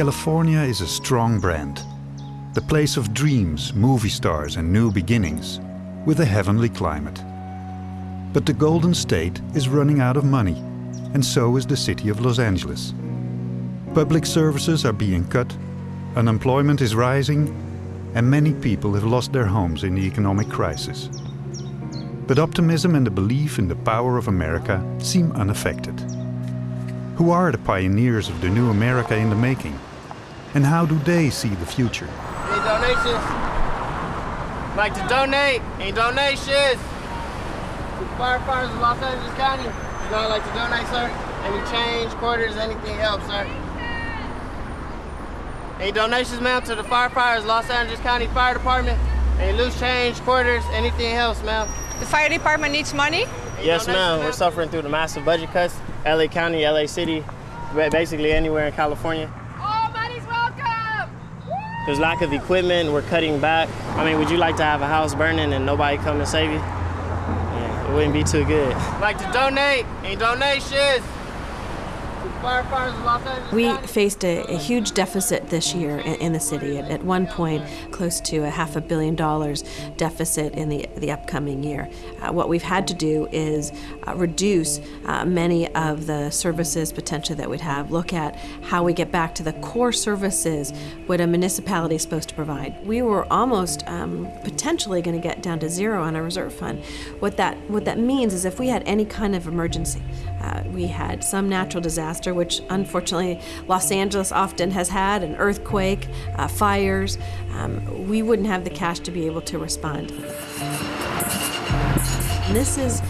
California is a strong brand. The place of dreams, movie stars and new beginnings, with a heavenly climate. But the Golden State is running out of money, and so is the city of Los Angeles. Public services are being cut, unemployment is rising, and many people have lost their homes in the economic crisis. But optimism and the belief in the power of America seem unaffected. Who are the pioneers of the new America in the making? And how do they see the future? Any donations? Like to donate? Any donations? Firefighters of Los Angeles County. You know, like to donate, sir? Any change, quarters, anything else, sir? Any donations, ma'am, to the firefighters, Los Angeles County Fire Department? Any loose change, quarters, anything else, ma'am? The fire department needs money? Any yes, ma'am. We're suffering through the massive budget cuts. LA County, LA City, basically anywhere in California. There's lack of equipment. We're cutting back. I mean, would you like to have a house burning and nobody come and save you? Yeah, it wouldn't be too good. Like to donate? Any donations? We faced a, a, huge deficit this year in, in the city. At, at, one point, close to a half a billion dollars deficit in the, the upcoming year. Uh, what we've had to do is uh, reduce uh, many of the services potentially that we'd have, look at how we get back to the core services what a municipality is supposed to provide. We were almost um, potentially going to get down to zero on our reserve fund. What that, what that means is if we had any kind of emergency, uh, we had some natural disaster, which unfortunately Los Angeles often has had, an earthquake, uh, fires, um, we wouldn't have the cash to be able to respond. This is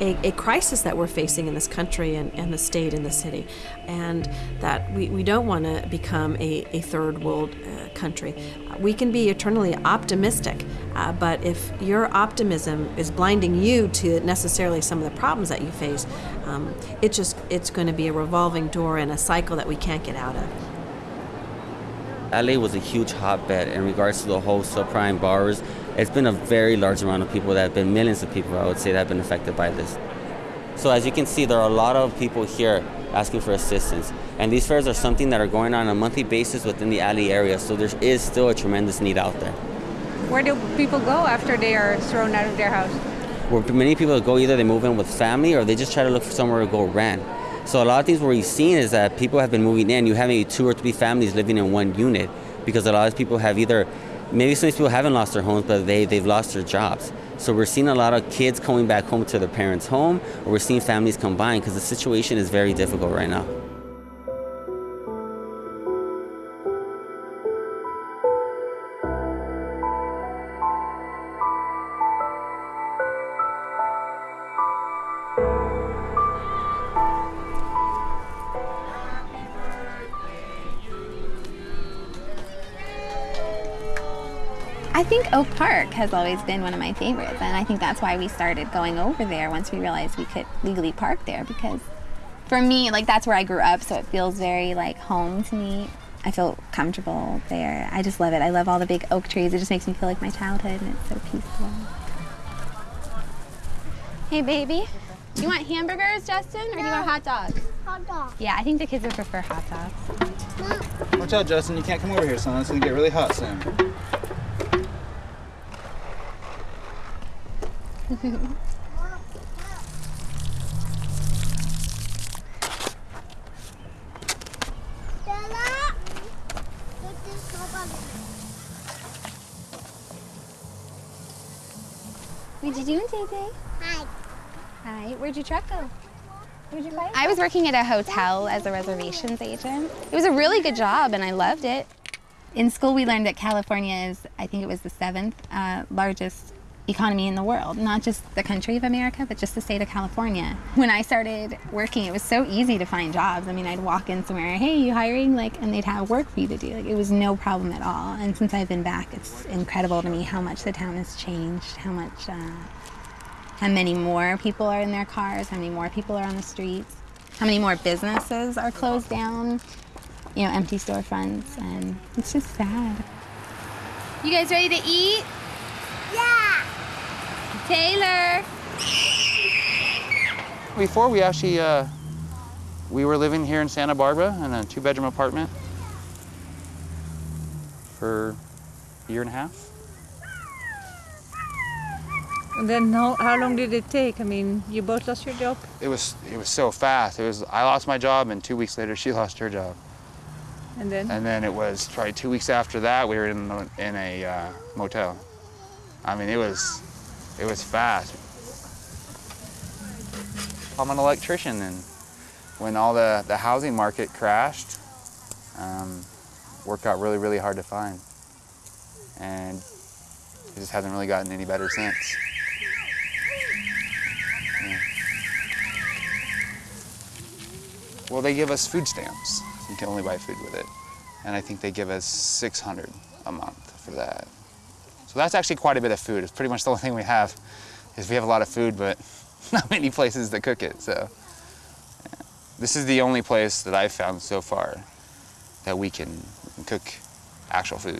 a, a, crisis that we're facing in this country and, and, the state and the city, and that we, we don't want to become a, a, third world uh, country. We can be eternally optimistic, uh, but if your optimism is blinding you to necessarily some of the problems that you face, um, it just it's going to be a revolving door and a cycle that we can't get out of. LA was a huge hotbed in regards to the whole subprime borrowers it's been a very large amount of people that have been millions of people, I would say, that have been affected by this. So as you can see, there are a lot of people here asking for assistance. And these fairs are something that are going on, on a monthly basis within the LA area, so there is still a tremendous need out there. Where do people go after they are thrown out of their house? Where many people go either they move in with family or they just try to look for somewhere to go rent. So a lot of things where we've seen is that people have been moving in. You have maybe two or three families living in one unit because a lot of people have either maybe some people haven't lost their homes, but they, they've lost their jobs. So we're seeing a lot of kids coming back home to their parents' home, or we're seeing families combine because the situation is very difficult right now. Oak Park has always been one of my favorites, and I think that's why we started going over there once we realized we could legally park there because for me, like that's where I grew up, so it feels very like home to me. I feel comfortable there. I just love it. I love all the big oak trees. It just makes me feel like my childhood, and it's so peaceful. Hey, baby. Do you want hamburgers, Justin, or no. do you want hot dogs? Hot dogs. Yeah, I think the kids would prefer hot dogs. Watch out, Justin. You can't come over here, son. It's going to get really hot soon. What did you do, JJ? Hi. Hi. Where'd your truck go? Where'd you buy I was working at a hotel as a reservations agent. It was a really good job, and I loved it. In school, we learned that California is, I think it was the seventh uh, largest economy in the world, not just the country of America, but just the state of California. When I started working, it was so easy to find jobs. I mean, I'd walk in somewhere, hey, you hiring? Like, and they'd have work for you to do. Like, it was no problem at all. And since I've been back, it's incredible to me how much the town has changed, how much, uh, how many more people are in their cars, how many more people are on the streets, how many more businesses are closed down, you know, empty storefronts, and it's just sad. You guys ready to eat? Yeah. Taylor. Before we actually, uh, we were living here in Santa Barbara in a two-bedroom apartment. for a year and a half. And then how, how long did it take? I mean, you both lost your job? It was it was so fast. It was I lost my job, and two weeks later she lost her job. And then? And then it was probably two weeks after that we were in a, in a uh, motel. I mean, it was it was fast. I'm an electrician, and when all the the housing market crashed, um, work got really really hard to find, and it just hasn't really gotten any better since. Well, they give us food stamps. You can only buy food with it. And I think they give us 600 a month for that. So that's actually quite a bit of food. It's pretty much the only thing we have is we have a lot of food, but not many places to cook it. So yeah. this is the only place that I've found so far that we can, we can cook actual food.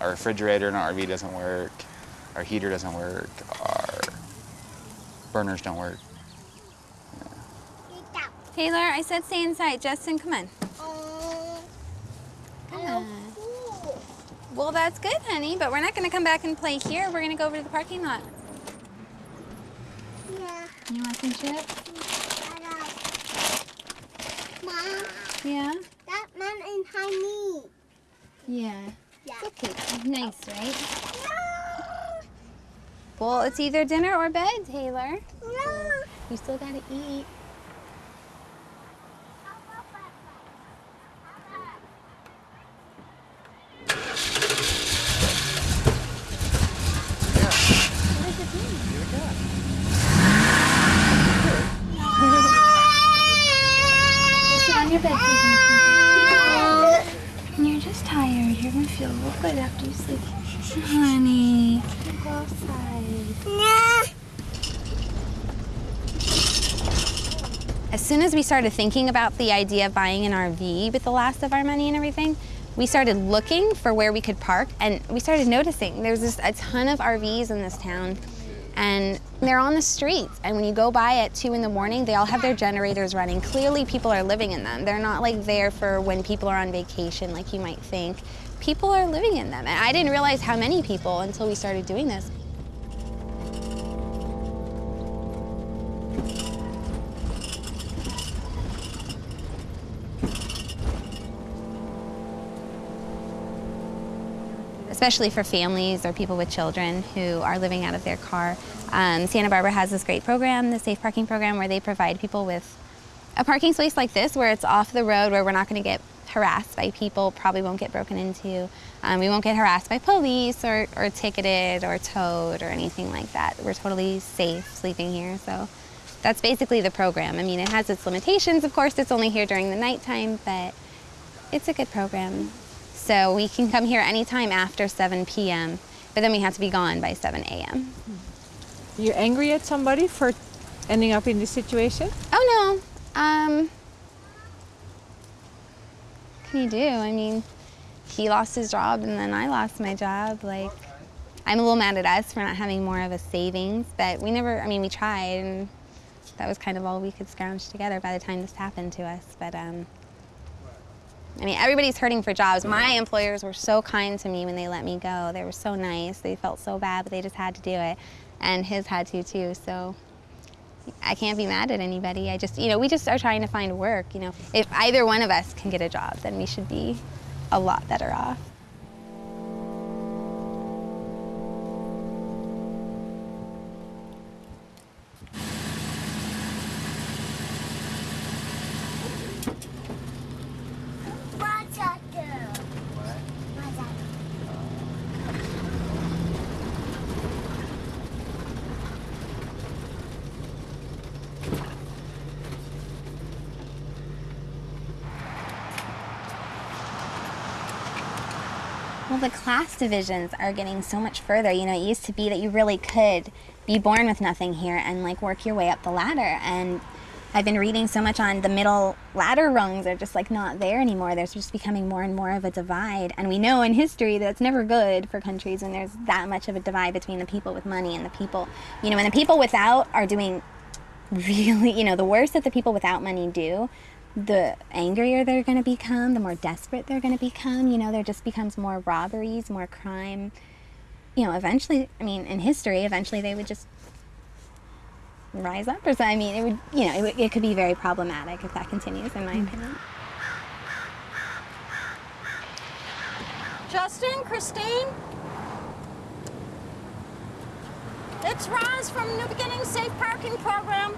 Our refrigerator in our RV doesn't work. Our heater doesn't work. Our burners don't work. Taylor, I said stay inside. Justin, come on. Come on. Well, that's good, honey, but we're not going to come back and play here. We're going to go over to the parking lot. Yeah. You want some chips? Mom, Yeah? that man is honey. Yeah. Yeah. It's okay. Nice, right? No. Well, it's either dinner or bed, Taylor. No. You still got to eat. Sit on your bed, Susan. You're just tired. You're gonna feel real good after you sleep. Honey, go outside. As soon as we started thinking about the idea of buying an RV with the last of our money and everything, we started looking for where we could park and we started noticing there's just a ton of RVs in this town and they're on the streets. And when you go by at two in the morning, they all have their generators running. Clearly people are living in them. They're not like there for when people are on vacation like you might think. People are living in them. And I didn't realize how many people until we started doing this. Especially for families or people with children who are living out of their car. Um, Santa Barbara has this great program, the Safe Parking Program, where they provide people with a parking space like this where it's off the road where we're not going to get harassed by people, probably won't get broken into. Um, we won't get harassed by police or, or ticketed or towed or anything like that. We're totally safe sleeping here. So that's basically the program. I mean, it has its limitations. Of course, it's only here during the nighttime, but it's a good program. So we can come here anytime after 7 p.m., but then we have to be gone by 7 a.m. You're angry at somebody for ending up in this situation? Oh no. Um, what can you do? I mean, he lost his job and then I lost my job. Like, I'm a little mad at us for not having more of a savings, but we never, I mean, we tried and that was kind of all we could scrounge together by the time this happened to us. But, um, I mean, everybody's hurting for jobs. My employers were so kind to me when they let me go. They were so nice. They felt so bad, but they just had to do it. And his had to too, so I can't be mad at anybody. I just, you know, we just are trying to find work, you know. If either one of us can get a job, then we should be a lot better off. Class divisions are getting so much further. You know, it used to be that you really could be born with nothing here and like work your way up the ladder. And I've been reading so much on the middle ladder rungs are just like not there anymore. There's just becoming more and more of a divide. And we know in history that it's never good for countries when there's that much of a divide between the people with money and the people, you know, and the people without are doing really, you know, the worst that the people without money do the angrier they're going to become, the more desperate they're going to become. You know, there just becomes more robberies, more crime. You know, eventually, I mean, in history, eventually they would just rise up or something. I mean, it would, you know, it, would, it could be very problematic if that continues, in my hmm. opinion. Justin, Christine? It's Roz from New Beginning Safe Parking Program.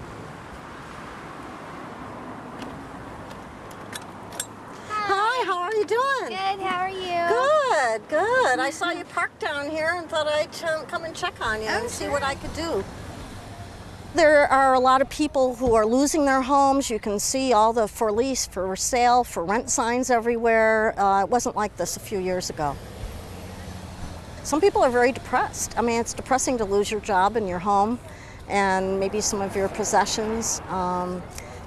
Hi, how are you doing? Good, how are you? Good, good. I saw you parked down here and thought I'd come and check on you Oh, and see what I could do. There are a lot of people who are losing their homes. You can see all the for lease, for sale, for rent signs everywhere. Uh, it wasn't like this a few years ago. Some people are very depressed. I mean, it's depressing to lose your job and your home and maybe some of your possessions. Um,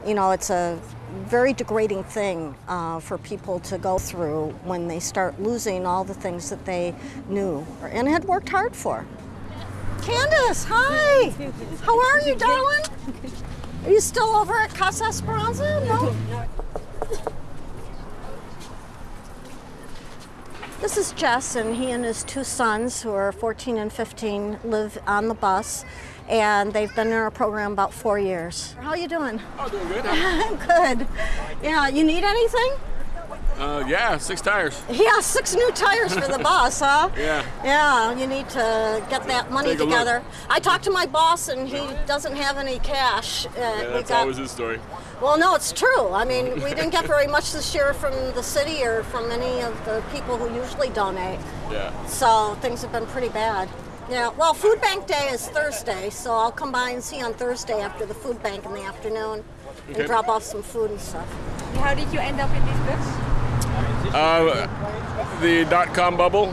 you know, it's a very degrading thing uh, for people to go through when they start losing all the things that they knew and had worked hard for. Candace, hi! How are you, darling? Are you still over at Casa Esperanza? No? This is Jess, and he and his two sons, who are 14 and 15, live on the bus, and they've been in our program about four years. How are you doing? Oh, doing good. Good. Yeah, you need anything? Uh, yeah, six tires. Yeah, six new tires for the bus, huh? Yeah. Yeah, you need to get that money a look. together. I talked to my boss, and he doesn't have any cash. Uh, Yeah, that's got- always his story. Well, no, it's true. I mean, we didn't get very much this year from the city or from any of the people who usually donate. Yeah. So things have been pretty bad. Yeah, well, Food Bank Day is Thursday, so I'll come by and see you on Thursday after the food bank in the afternoon Okay. and drop off some food and stuff. How did you end up in this bus? Uh, the dot com bubble,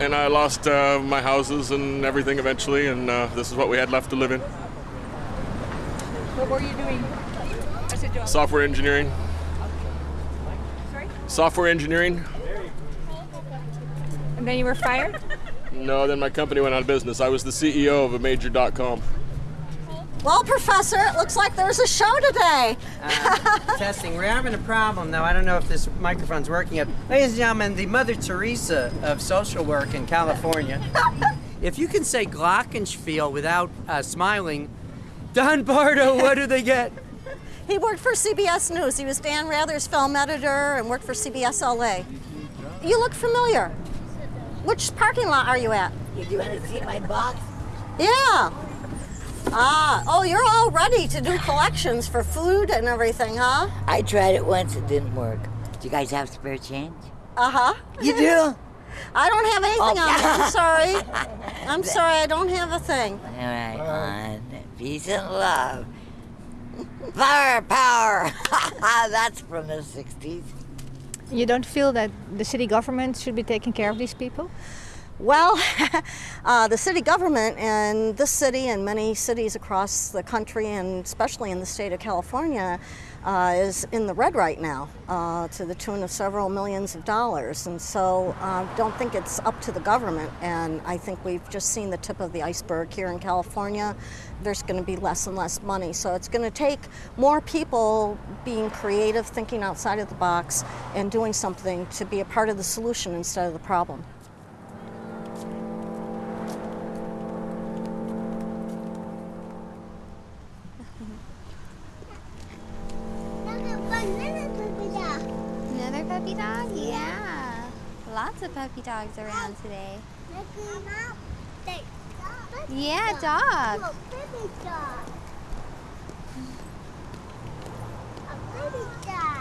and I lost uh, my houses and everything eventually, and uh, this is what we had left to live in. What were you doing as a job? Software engineering. Sorry? Software engineering. And then you were fired? No, then my company went out of business. I was the CEO of a major dot com. Well, Professor, it looks like there's a show today. Testing. We're having a problem, though. I don't know if this microphone's working yet. Ladies and gentlemen, the Mother Teresa of social work in California. if you can say Glockenspiel without uh, smiling, Don Bardo, what do they get? He worked for CBS News. He was Dan Rather's film editor and worked for CBS LA. You look familiar. Which parking lot are you at? You want to see my box? Yeah. Ah, oh, you're all ready to do collections for food and everything, huh? I tried it once, it didn't work. Do you guys have spare change? Uh huh. You do? I don't have anything Oh. on me. I'm sorry. I'm sorry, I don't have a thing. All right, on peace and love. Power, power. That's from the 60s. You don't feel that the city government should be taking care of these people? Well, uh, the city government and this city and many cities across the country, and especially in the state of California, uh, is in the red right now uh, to the tune of several millions of dollars. And so I uh, don't think it's up to the government. And I think we've just seen the tip of the iceberg here in California. There's going to be less and less money. So it's going to take more people being creative, thinking outside of the box, and doing something to be a part of the solution instead of the problem. Puppy dogs around today. Yeah, dog.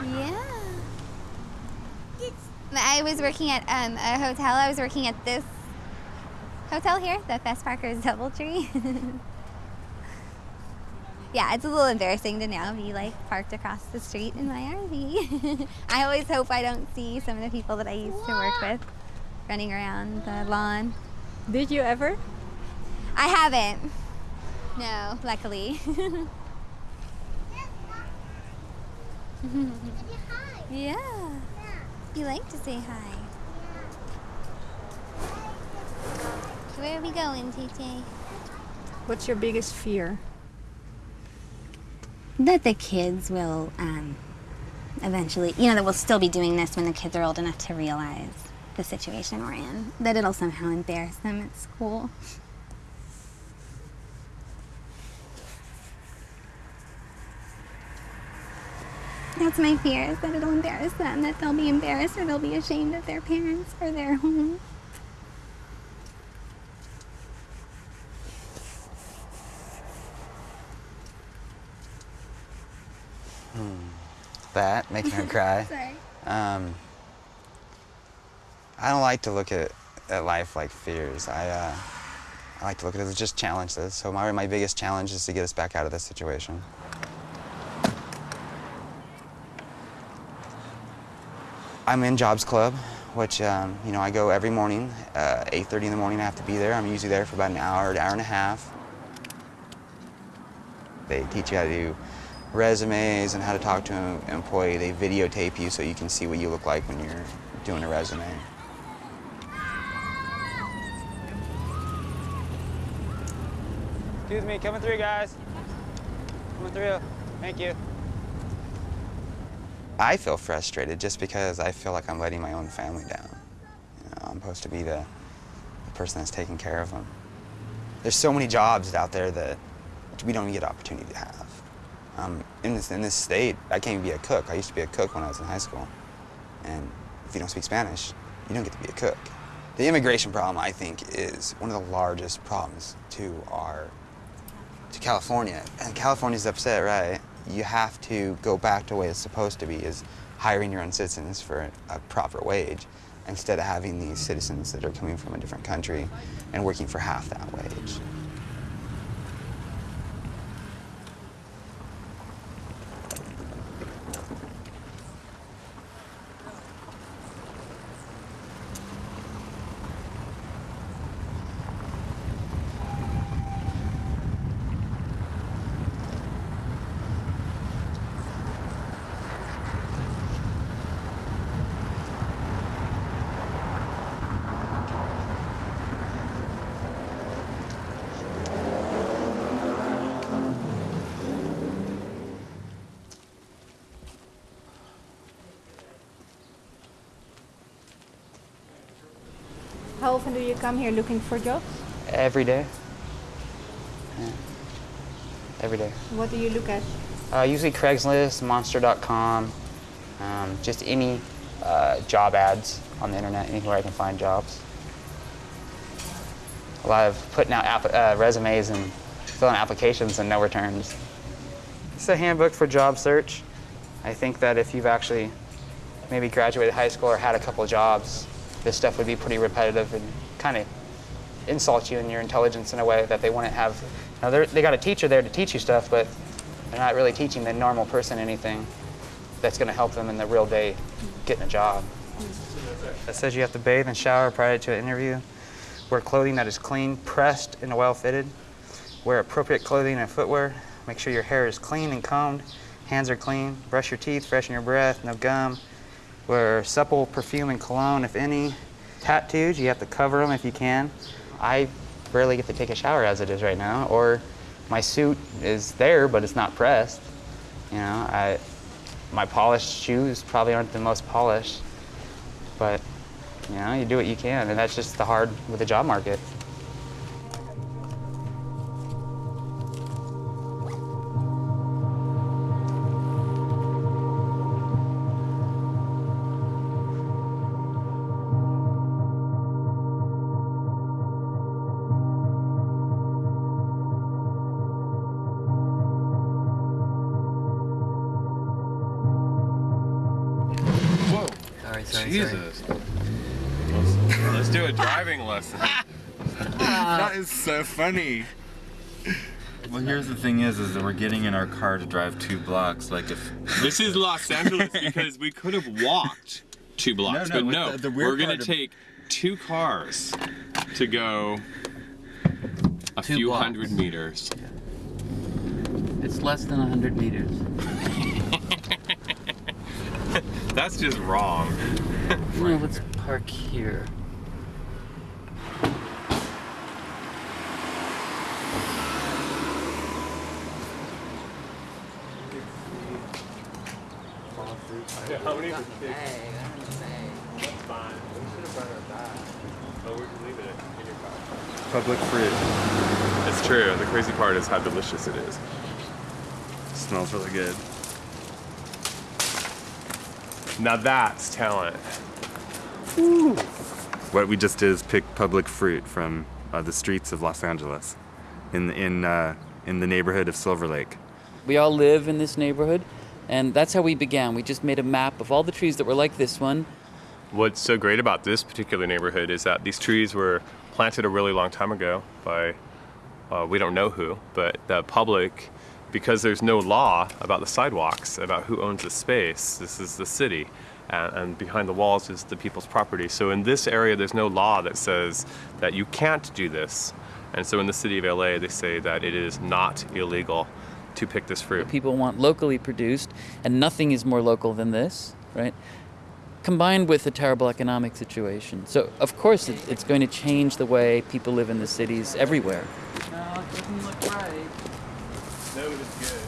Yeah. I was working at um, a hotel. I was working at this hotel here, the Fess Parker's Doubletree. yeah, it's a little embarrassing to now be like parked across the street in my RV. I always hope I don't see some of the people that I used to work with running around the lawn. Did you ever? I haven't. No, luckily. yeah. You like to say hi. Where are we going, TJ? What's your biggest fear? That the kids will um, eventually, you know, that we'll still be doing this when the kids are old enough to realize the situation we're in, that it'll somehow embarrass them at school. That's my fear, is that it'll embarrass them, that they'll be embarrassed or they'll be ashamed of their parents or their home. That, making her cry. Sorry. Um, I don't like to look at, at life like fears. I, uh, I like to look at it as just challenges. So my, my biggest challenge is to get us back out of this situation. I'm in Jobs Club, which, um, you know, I go every morning, uh, 8.30 in the morning, I have to be there. I'm usually there for about an hour, an hour and a half. They teach you how to do resumes and how to talk to an employee. They videotape you so you can see what you look like when you're doing a resume. Excuse me, coming through, guys. Coming through. Thank you. I feel frustrated just because I feel like I'm letting my own family down. You know, I'm supposed to be the, the person that's taking care of them. There's so many jobs out there that we don't get opportunity to have. Um, in, this, in this state, I can't even be a cook. I used to be a cook when I was in high school. And if you don't speak Spanish, you don't get to be a cook. The immigration problem, I think, is one of the largest problems to our, to California. And California's upset, right? You have to go back to the way it's supposed to be, is hiring your own citizens for a proper wage instead of having these citizens that are coming from a different country and working for half that wage. How often do you come here looking for jobs? Every day. Yeah. Every day. What do you look at? Uh, usually Craigslist, Monster.com, um, just any uh, job ads on the internet, anywhere I can find jobs. A lot of putting out app- uh, resumes and filling applications and no returns. It's a handbook for job search. I think that if you've actually maybe graduated high school or had a couple jobs, this stuff would be pretty repetitive and kind of insult you and your intelligence in a way that they wouldn't have. Now they got a teacher there to teach you stuff, but they're not really teaching the normal person anything that's going to help them in the real day getting a job. It says you have to bathe and shower prior to an interview. Wear clothing that is clean, pressed, and well fitted. Wear appropriate clothing and footwear. Make sure your hair is clean and combed. Hands are clean. Brush your teeth, freshen your breath, no gum. Wear supple perfume and cologne, if any. Tattoos, you have to cover them if you can. I rarely get to take a shower as it is right now, or my suit is there, but it's not pressed. You know, I, my polished shoes probably aren't the most polished, but you know, you do what you can, and that's just the hard with the job market. Funny. Well, here's the thing: is, is that we're getting in our car to drive two blocks. Like if This is Los Angeles because we could have walked two blocks, no, but no, the- the weird we're gonna of- take two cars to go a Two few blocks. hundred meters. It's less than a 100 meters. That's just wrong. Well, let's park here. Yeah, how many? That's fine. We should have brought our bag. Oh, we can leave it in your car. Public fruit. It's true. The crazy part is how delicious it is. smells really good. Now that's talent. What we just did is pick public fruit from uh, the streets of Los Angeles, in in uh, in the neighborhood of Silver Lake. We all live in this neighborhood, and that's how we began. We just made a map of all the trees that were like this one. What's so great about this particular neighborhood is that these trees were planted a really long time ago by uh, we don't know who, but the public, because there's no law about the sidewalks, about who owns the space. This is the city, and, and behind the walls is the people's property. So in this area, there's no law that says that you can't do this. And so in the city of LA, they say that it is not illegal to pick this fruit. People want locally produced, and nothing is more local than this, right? Combined with a terrible economic situation. So, of course, it, it's going to change the way people live in the cities everywhere. No, it doesn't look right. No, it's good.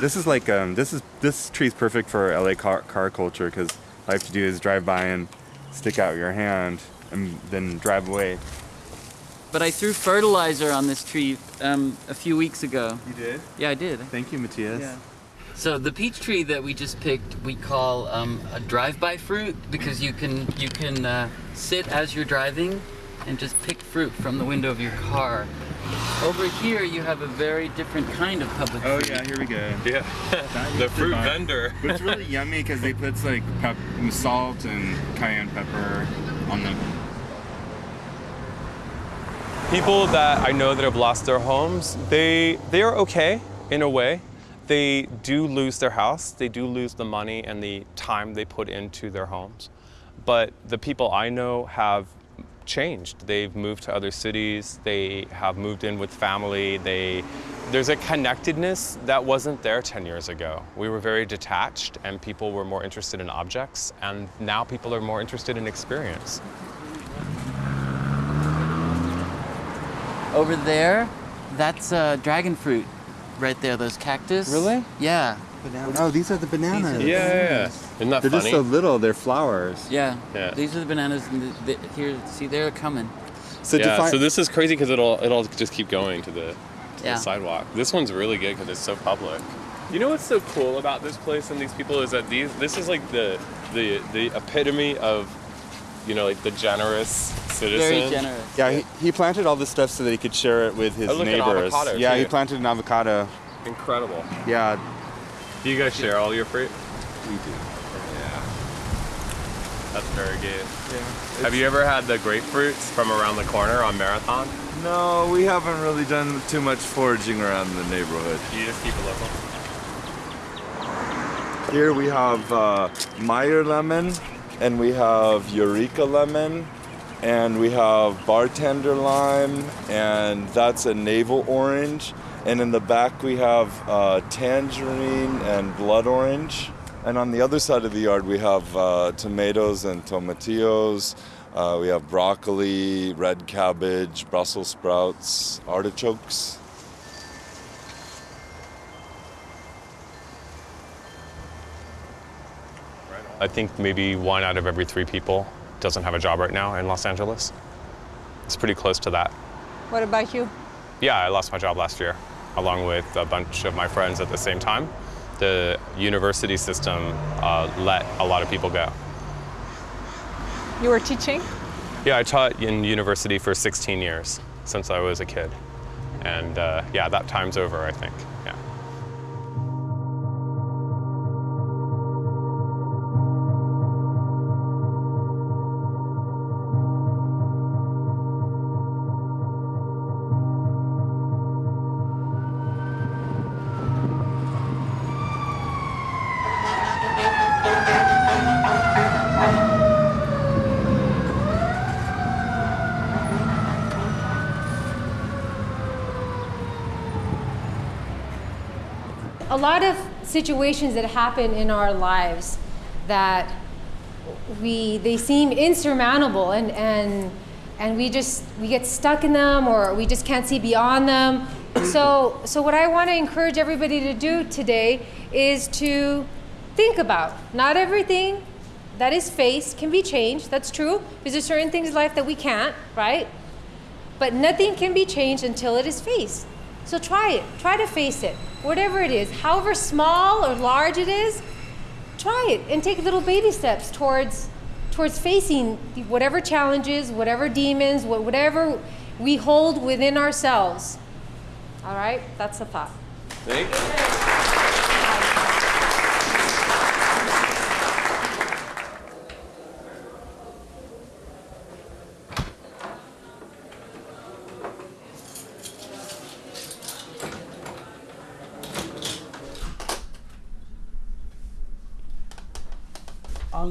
This is like um, this is this tree's perfect for LA car, car culture because all you have to do is drive by and stick out your hand and then drive away. But I threw fertilizer on this tree um, a few weeks ago. You did? Yeah, I did. Thank you, Matthias. Yeah. So the peach tree that we just picked, we call um, a drive-by fruit because you can you can uh, sit as you're driving and just pick fruit from the window of your car. Over here, you have a very different kind of public Oh fruit. yeah, here we go. Yeah, the fruit vendor. But it's really yummy because they put like pep- salt and cayenne pepper on them. People that I know that have lost their homes, they they are okay in a way. They do lose their house, they do lose the money and the time they put into their homes. But the people I know have changed. They've moved to other cities, they have moved in with family, they there's a connectedness that wasn't there 10 years ago. We were very detached and people were more interested in objects and now people are more interested in experience. Over there, that's uh, dragon fruit, right there. Those cactus. Really? Yeah. Oh, these are the bananas. Yeah, yeah, yeah. Isn't that They're funny? just so little. They're flowers. Yeah. Yeah. These are the bananas. And the, the, here, see, they're coming. So yeah, define- so this is crazy because it'll it'll just keep going to the, to Yeah. the sidewalk. This one's really good because it's so public. You know what's so cool about this place and these people is that these this is like the the the epitome of you know like the generous citizen. generous. Yeah, he, he planted all this stuff so that he could share it with his Oh, look, an neighbors. avocado, yeah, he planted an avocado. Incredible. Yeah, Do you guys share all your fruit? we do. Yeah. That's very good. Yeah. Have you ever had the grapefruits from around the corner on Marathon? No, we haven't really done too much foraging around the neighborhood. You just keep it local. Here we have uh, Meyer lemon, and we have Eureka lemon, and we have bartender lime, and that's a navel orange. And in the back we have uh, tangerine and blood orange. And on the other side of the yard we have uh, tomatoes and tomatillos. Uh, we have broccoli, red cabbage, Brussels sprouts, artichokes. I think maybe one out of every three people doesn't have a job right now in Los Angeles. It's pretty close to that. What about you? Yeah, I lost my job last year, along with a bunch of my friends at the same time. The university system uh, let a lot of people go. You were teaching? Yeah, I taught in university for 16 years since I was a kid. And uh, yeah, that time's over, I think. Lot of situations that happen in our lives that we they seem insurmountable and and and we just we get stuck in them or we just can't see beyond them So, so what I want to encourage everybody to do today is to think about not everything that is faced can be changed. That's true. Because there's certain things in life that we can't, right? But nothing can be changed until it is faced. So try it. Try to face it. Whatever it is, however small or large it is, try it and take little baby steps towards towards facing whatever challenges, whatever demons, whatever we hold within ourselves. All right? That's the thought. Thank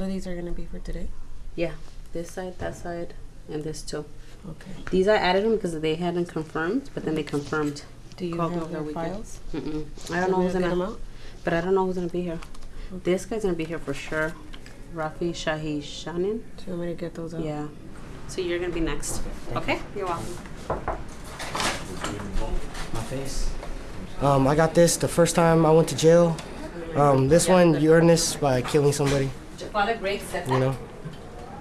All of these are gonna be for today? Yeah, this side, that side, and this too. Okay. These I added them because they hadn't confirmed, but then they confirmed. Do you Called have their weekend. files? Mm-mm. So I don't know who's get gonna. them out? But I don't know who's gonna be here. This guy's gonna be here for sure. Rafi Shahi Shanin. Do you want me to get those out? Yeah. So you're gonna be next. Okay. You're welcome. My face. Um, I got this the first time I went to jail. Um, this one, you earn this by killing somebody, you know.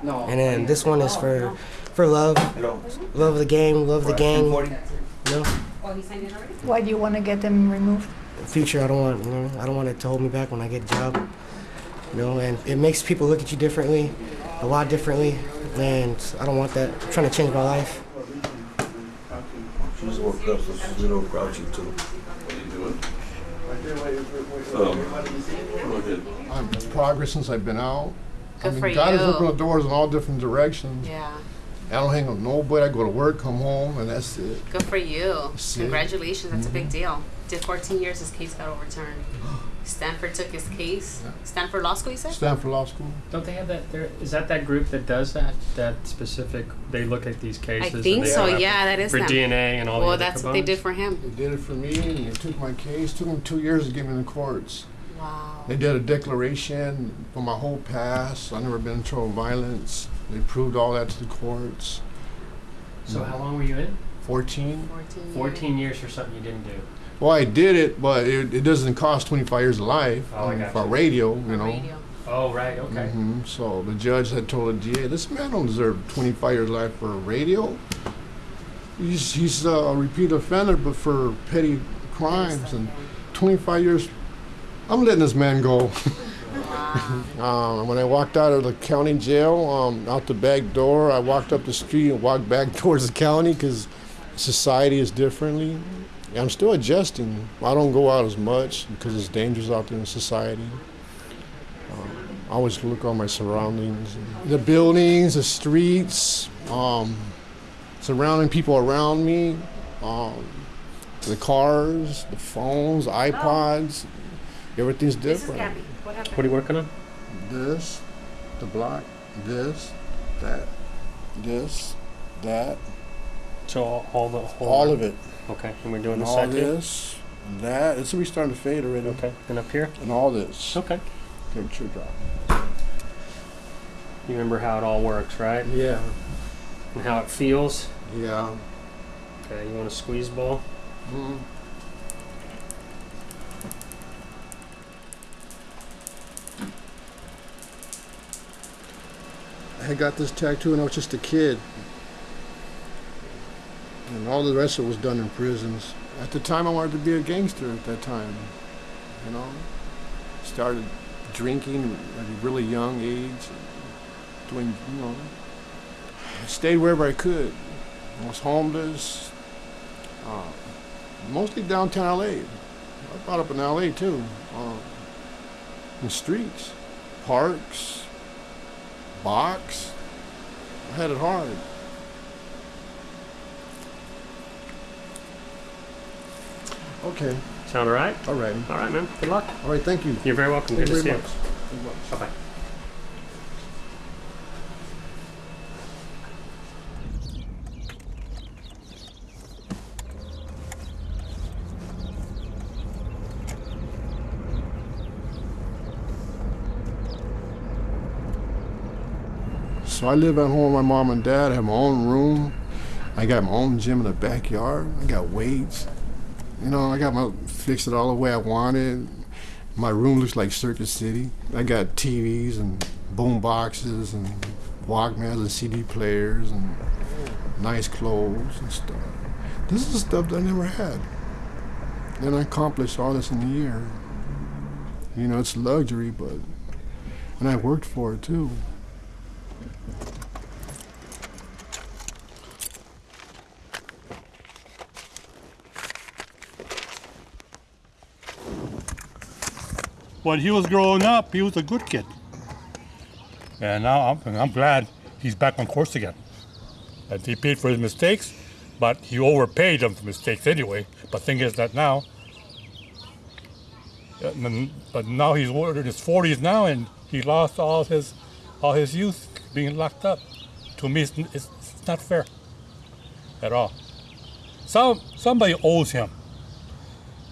No. And then oh, this one is for for love, love of the game, love the gang. You know, Why do you want to get them removed? future I don't want, you know, I don't want it to hold me back when I get a job. You know, and it makes people look at you differently, a lot differently, and I don't want that. I'm trying to change my life. She's woke up, so she's a little grouchy too. What are you doing? Um, I'm progress since I've been out. I mean, for God has opened the doors in all different directions. Yeah. I don't hang with nobody. I go to work, come home, and that's it. Good for you. That's it. Congratulations. That's a big deal. Did 14 years. His case got overturned. Stanford took his case. Stanford Law School, you said? Stanford Law School. Don't they have that? There is that that group that does that. That specific. They look at these cases. I think so, yeah, that is for them. DNA and all. Well, the other that's what they did for him. They did it for me, and they took my case. Took them two years to get me in the courts. Wow. They did a declaration for my whole past. I never been in trouble with violence. They proved all that to the courts. So how long were you in? 14. 14 Fourteen years for something you didn't do. Well, I did it, but it, it doesn't cost 25 years of life Oh, I um, got for you. radio, you know. Oh right. Okay. hmm So the judge had told the DA, this man don't deserve 25 years of life for radio. He's, he's a repeat offender, but for petty crimes and 25 years. I'm letting this man go. um, when I walked out of the county jail, um, out the back door, I walked up the street and walked back towards the county because society is differently. I'm still adjusting. I don't go out as much because it's dangerous out there in society. I always look on my surroundings, the buildings, the streets, um, surrounding people around me, um, the cars, the phones, iPods. Everything's different. What are you working on? This, the block, this, that, this, that. So all, all the whole All of it. Okay, and we're doing And this all side too? this, and that. It's already starting to fade already. Okay, and up here? And all this. Okay. Temperature drop. You remember how it all works, right? Yeah. And how it feels. Yeah. Okay, you want a squeeze ball? Mm. I got this tattoo when I was just a kid. And all the rest of it was done in prisons. At the time, I wanted to be a gangster at that time. You know? Started drinking at a really young age. Doing, you know, stayed wherever I could. I was homeless. Uh, mostly downtown LA. I brought up in LA too. Um, in streets, parks, box. I had it hard. Okay. Sound all right? All right. All right, man. Good luck. All right, thank you. You're very welcome. Thank Good you to see very you. much. You much. Bye bye. So I live at home with my mom and dad. I have my own room. I got my own gym in the backyard. I got weights. You know, I got my fixed it all the way I wanted. My room looks like Circus City. I got TVs and boom boxes and Walkmans and CD players and nice clothes and stuff. This is stuff that I never had. And I accomplished all this in a year. You know, it's luxury, but and I worked for it too. When he was growing up, he was a good kid. And now I'm, I'm glad he's back on course again. And he paid for his mistakes, but he overpaid them for mistakes anyway. But thing is that now, but now he's in his 40s now, and he lost all his, all his youth being locked up. To me, it's, it's, it's not fair at all. Some, somebody owes him,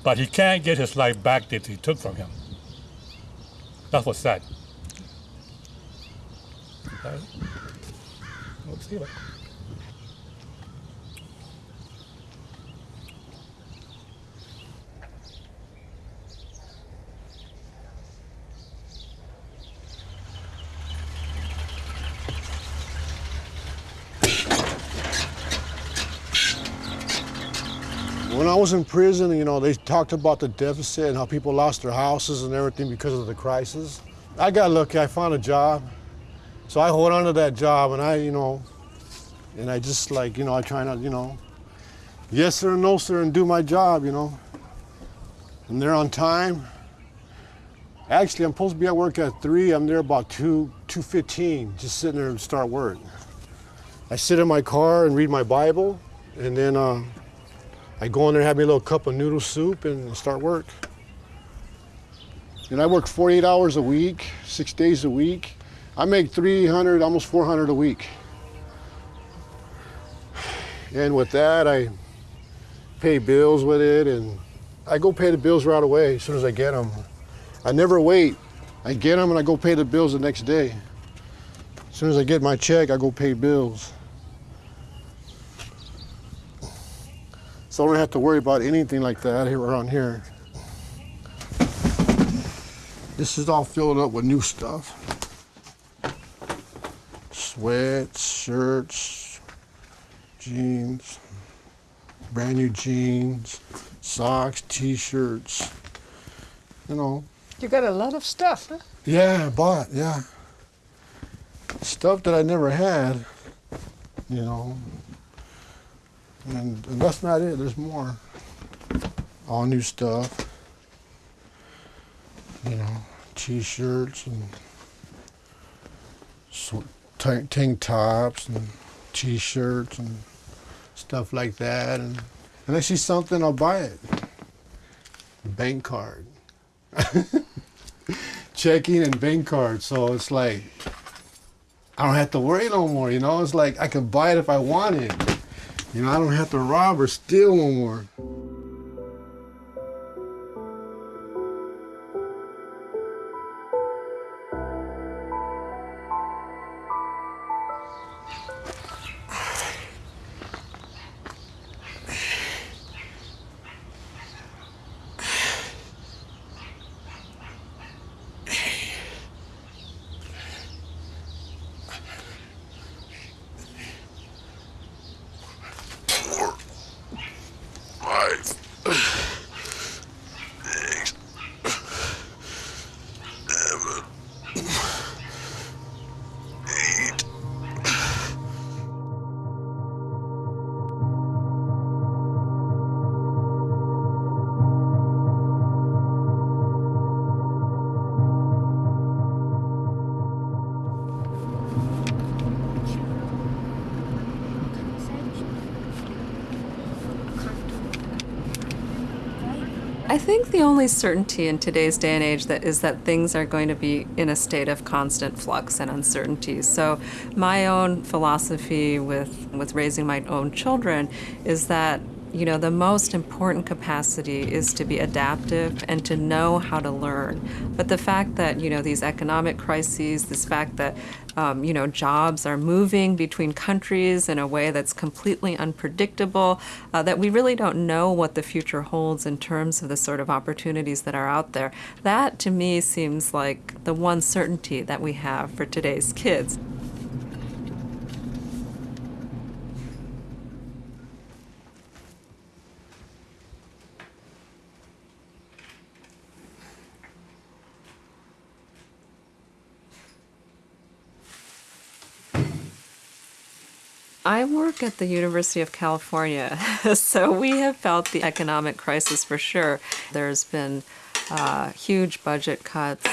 but he can't get his life back that he took from him. That's what's sad. Okay. Let's see it. When was in prison, you know, they talked about the deficit and how people lost their houses and everything because of the crisis. I got lucky, I found a job. So I hold on to that job and I, you know, and I just like, you know, I try not, you know, yes sir and no sir and do my job, you know. And they're on time. Actually, I'm supposed to be at work at three. I'm there about two, 2.15, just sitting there and start work. I sit in my car and read my Bible and then uh, I go in there, have me a little cup of noodle soup, and start work. And I work 48 hours a week, six days a week. I make 300, almost 400 a week. And with that, I pay bills with it, and I go pay the bills right away as soon as I get them. I never wait. I get them and I go pay the bills the next day. As soon as I get my check, I go pay bills. So I don't have to worry about anything like that here around here. This is all filled up with new stuff. Sweats, shirts, jeans, brand new jeans, socks, t-shirts, you know. You got a lot of stuff, huh? Yeah, I bought, yeah. Stuff that I never had, you know. And, and that's not it, there's more. All new stuff. You know, t-shirts and tank, tank tops and t-shirts and stuff like that. And, and I see something, I'll buy it. Bank card. Checking and bank card. So it's like, I don't have to worry no more, you know? It's like I can buy it if I want it. You know, I don't have to rob or steal no more. Think the only certainty in today's day and age that is that things are going to be in a state of constant flux and uncertainty. So my own philosophy with with raising my own children is that you know, the most important capacity is to be adaptive and to know how to learn. But the fact that, you know, these economic crises, this fact that, um, you know, jobs are moving between countries in a way that's completely unpredictable, uh, that we really don't know what the future holds in terms of the sort of opportunities that are out there, that to me seems like the one certainty that we have for today's kids. I work at the University of California, so we have felt the economic crisis for sure. There's been uh, huge budget cuts.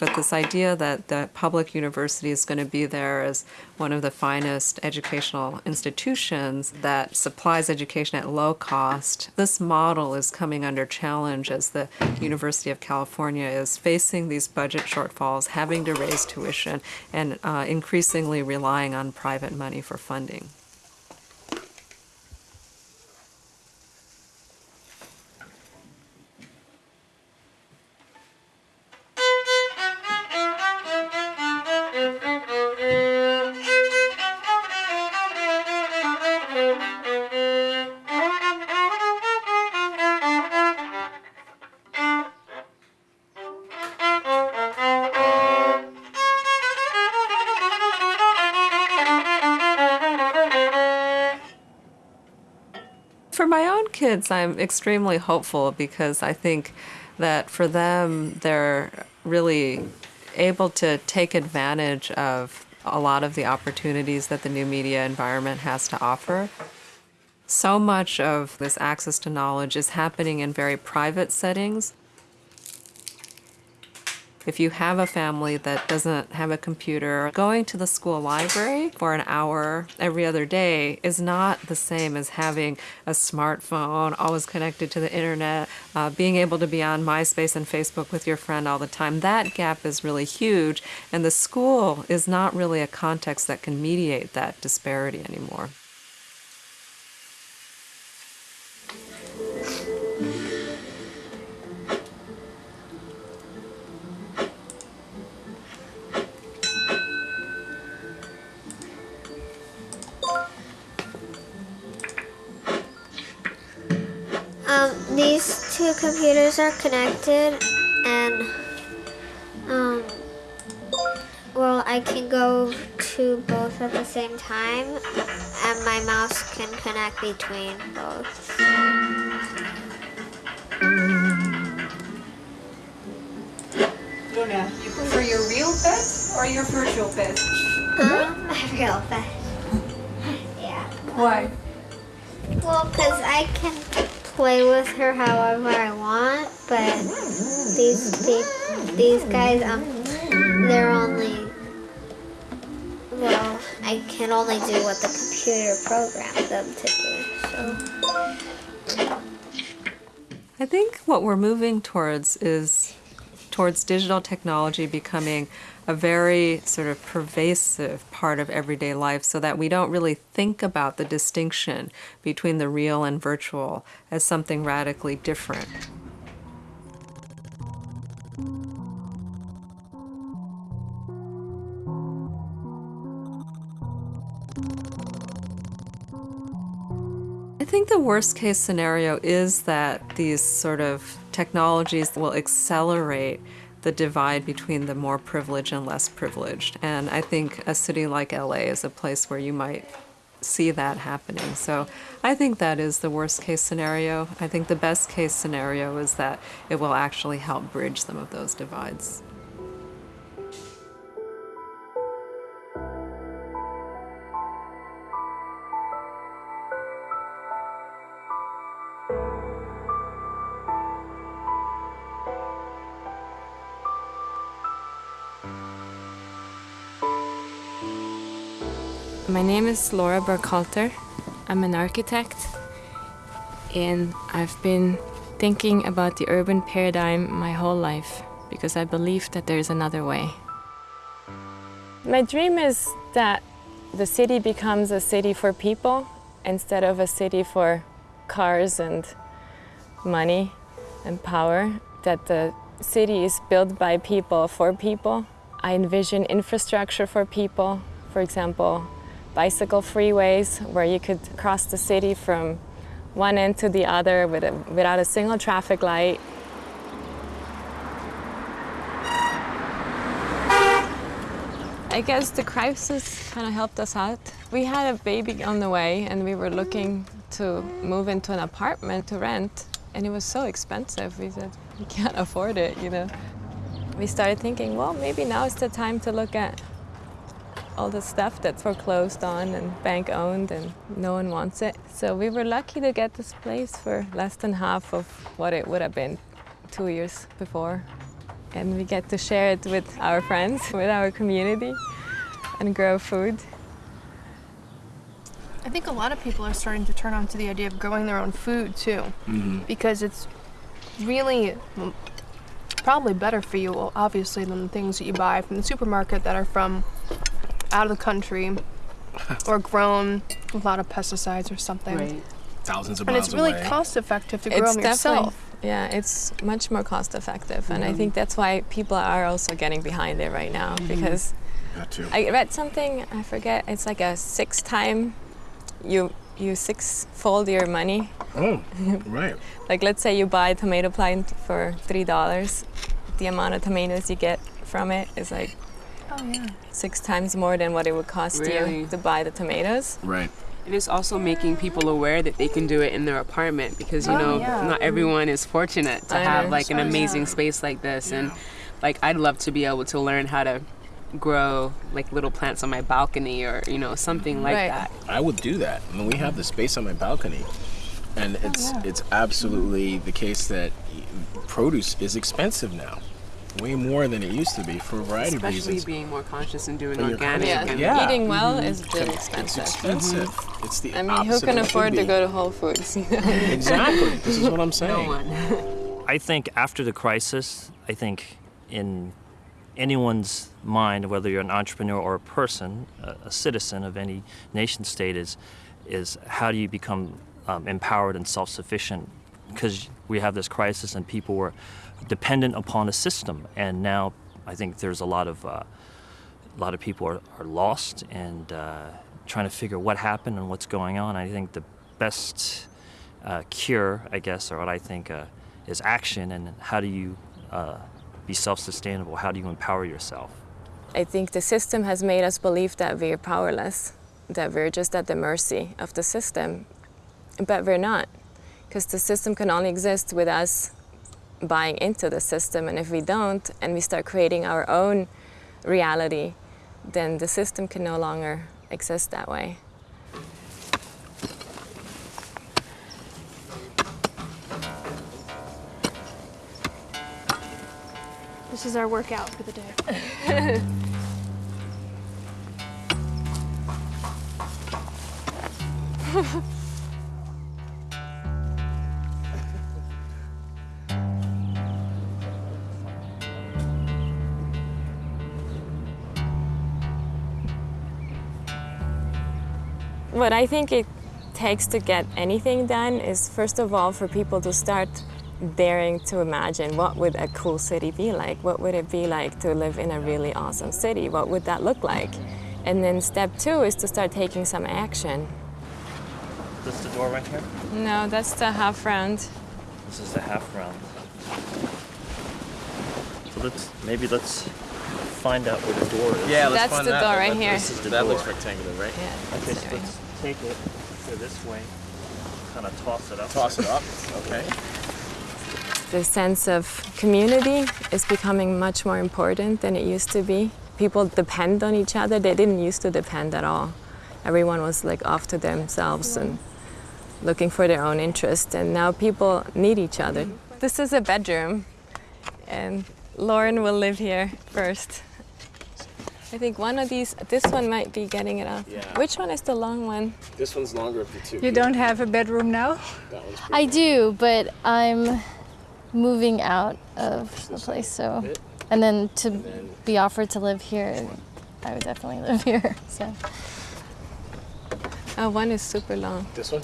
But this idea that the public university is going to be there as one of the finest educational institutions that supplies education at low cost, this model is coming under challenge as the University of California is facing these budget shortfalls, having to raise tuition, and uh, increasingly relying on private money for funding. Kids, I'm extremely hopeful because I think that for them, they're really able to take advantage of a lot of the opportunities that the new media environment has to offer. So much of this access to knowledge is happening in very private settings. If you have a family that doesn't have a computer, going to the school library for an hour every other day is not the same as having a smartphone, always connected to the internet, uh, being able to be on MySpace and Facebook with your friend all the time. That gap is really huge, and the school is not really a context that can mediate that disparity anymore. Two computers are connected and um, well I can go to both at the same time and my mouse can connect between both. Luna, you prefer your real pet or your virtual pet? Um, my real pet. yeah. Why? Well, because I can play with her however I want, but these these guys, um, they're only well, I can only do what the computer programs them to do. So I think what we're moving towards is towards digital technology becoming a very sort of pervasive part of everyday life so that we don't really think about the distinction between the real and virtual as something radically different. I think the worst case scenario is that these sort of technologies will accelerate the divide between the more privileged and less privileged. And I think a city like LA is a place where you might see that happening. So I think that is the worst case scenario. I think the best case scenario is that it will actually help bridge some of those divides. Is Laura Burkhalter. I'm an architect, and I've been thinking about the urban paradigm my whole life because I believe that there is another way. My dream is that the city becomes a city for people instead of a city for cars and money and power, that the city is built by people for people. I envision infrastructure for people, for example, bicycle freeways where you could cross the city from one end to the other with a, without a single traffic light. I guess the crisis kind of helped us out. We had a baby on the way and we were looking to move into an apartment to rent and it was so expensive. We said, we can't afford it, you know. We started thinking, well, maybe now is the time to look at all the stuff that's foreclosed on and bank owned and no one wants it. So we were lucky to get this place for less than half of what it would have been two years before. And we get to share it with our friends, with our community, and grow food. I think a lot of people are starting to turn on to the idea of growing their own food too, Mhm. because it's really mm, probably better for you, obviously, than the things that you buy from the supermarket that are from out of the country or grown with a lot of pesticides or something. Right. Thousands of And miles it's really away. cost effective to grow It's them definitely, yourself. yeah, it's much more cost effective. And I think that's why people are also getting behind it right now Mhm. because Got to. I read something, I forget, it's like a six time, you, you six fold your money. Oh, right. like let's say you buy a tomato plant for $3, the amount of tomatoes you get from it is like Oh yeah. six times more than what it would cost Really? you to buy the tomatoes. Right. And It is also making people aware that they can do it in their apartment because you Oh, know yeah. not everyone is fortunate to I have know. like an Oh, yeah. amazing space like this and like I'd love to be able to learn how to grow like little plants on my balcony or you know something like Right. that. I would do that. I mean, we have the space on my balcony, and oh, it's yeah. it's absolutely the case that produce is expensive now, way more than it used to be for a variety of reasons. Especially being more conscious and doing When you're organic. conscious- and- Yeah. Eating well Mhm. is really It's expensive. expensive. It's the I mean, who can of it should afford to go to Whole Foods? Exactly. This is what I'm saying. No I think after the crisis, I think in anyone's mind, whether you're an entrepreneur or a person, a, a citizen of any nation state, is is how do you become um, empowered and self-sufficient? Because we have this crisis and people were dependent upon a system, and now I think there's a lot of uh, a lot of people are, are lost and uh, trying to figure what happened and what's going on. I think the best uh, cure, I guess, or what I think uh, is action and how do you uh, be self-sustainable? How do you empower yourself? I think the system has made us believe that we're powerless, that we're just at the mercy of the system. But we're not, because the system can only exist with us buying into the system. And if we don't, and we start creating our own reality, then the system can no longer exist that way. This is our workout for the day. What I think it takes to get anything done is first of all for people to start daring to imagine what would a cool city be like? What would it be like to live in a really awesome city? What would that look like? And then step two is to start taking some action. This the door right here? No, that's the half round. This is the half round. So let's maybe let's find out where the door is. Yeah, let's That's find the that. door right here. This is the That door. looks rectangular, right? Yeah. Okay, so let's take it go this way, kind of toss it up. Toss it up. Okay. The sense of community is becoming much more important than it used to be. People depend on each other. They didn't used to depend at all. Everyone was like off to themselves and looking for their own interest. And now people need each other. This is a bedroom, and Lauren will live here first. I think one of these, this one might be getting it up. Yeah. Which one is the long one? This one's longer of the two. You don't have a bedroom now? That one's I do, but I'm moving out of the place, so and then to be offered to live here, I would definitely live here. So Oh, one is super long. This one?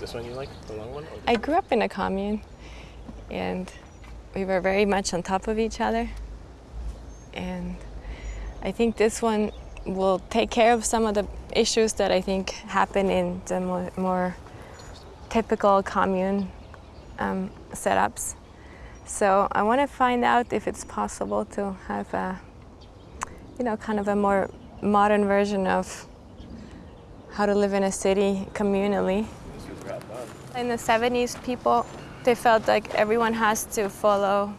This one you like? The long one? I grew up in a commune and we were very much on top of each other. And I think this one will take care of some of the issues that I think happen in the more, more typical commune um, setups. So I want to find out if it's possible to have a, you know, kind of a more modern version of how to live in a city communally. In the 70s, people, they felt like everyone has to follow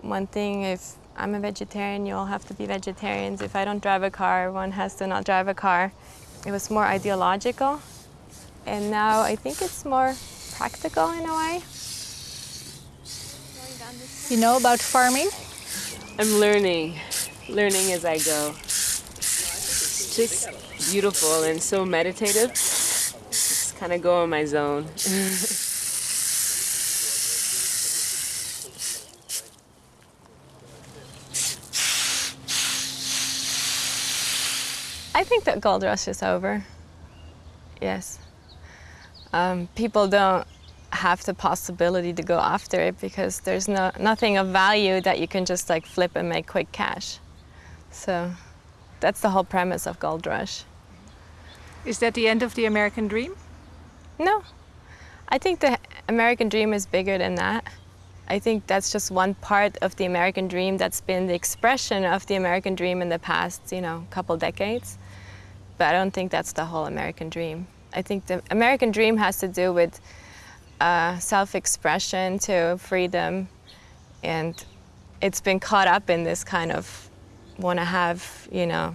one thing. If I'm a vegetarian, you all have to be vegetarians. If I don't drive a car, everyone has to not drive a car. It was more ideological. And now I think it's more practical in a way. You know about farming? I'm learning, learning as I go. It's just beautiful and so meditative. Just kind of go in my zone. I think that gold rush is over. Yes. Um, people don't have the possibility to go after it because there's no nothing of value that you can just like flip and make quick cash. So that's the whole premise of gold rush. Is that the end of the American dream? No. I think the American dream is bigger than that. I think that's just one part of the American dream that's been the expression of the American dream in the past, you know, couple decades. But I don't think that's the whole American dream. I think the American dream has to do with uh, self-expression to freedom, and it's been caught up in this kind of want to have, you know,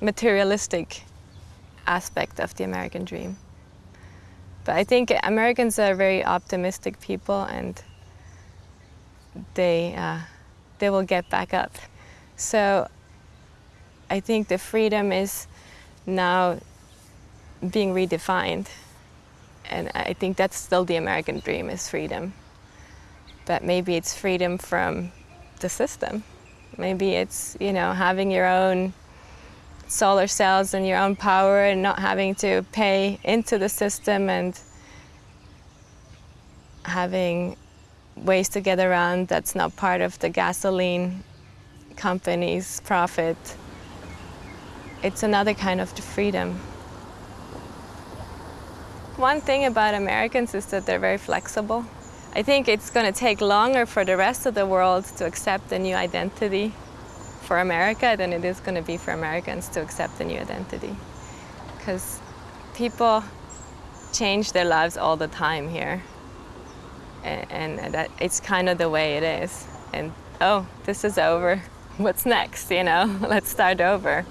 materialistic aspect of the American dream. But I think Americans are very optimistic people, and they uh, they will get back up. So I think the freedom is now being redefined. And I think that's still the American dream is freedom. But maybe it's freedom from the system. Maybe it's, you know, having your own solar cells and your own power and not having to pay into the system and having ways to get around that's not part of the gasoline company's profit. It's another kind of freedom. One thing about Americans is that they're very flexible. I think it's going to take longer for the rest of the world to accept a new identity for America than it is going to be for Americans to accept a new identity. Because people change their lives all the time here. And, and that it's kind of the way it is. And oh, this is over. What's next, you know? Let's start over.